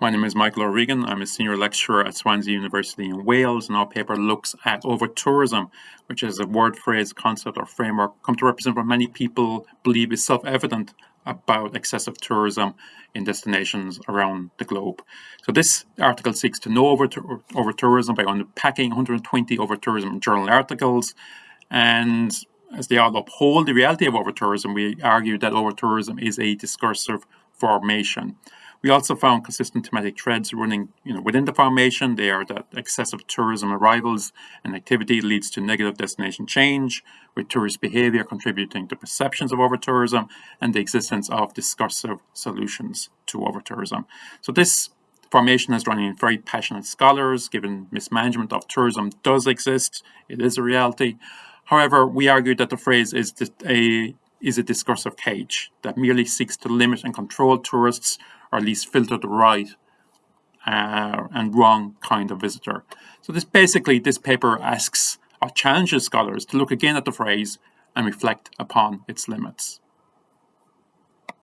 My name is Michael O'Regan. I'm a senior lecturer at Swansea University in Wales, and our paper looks at over-tourism, which is a word, phrase, concept, or framework come to represent what many people believe is self-evident about excessive tourism in destinations around the globe. So this article seeks to know over, over tourism by unpacking 120 over tourism journal articles and as they all uphold the reality of over tourism, we argue that over tourism is a discursive formation. We also found consistent thematic threads running you know, within the formation. They are that excessive tourism arrivals and activity leads to negative destination change, with tourist behavior contributing to perceptions of over-tourism and the existence of discursive solutions to over-tourism. So this formation is running in very passionate scholars, given mismanagement of tourism does exist, it is a reality. However, we argue that the phrase is a is a discursive cage that merely seeks to limit and control tourists or at least filter the right uh, and wrong kind of visitor. So this basically, this paper asks or challenges scholars to look again at the phrase and reflect upon its limits.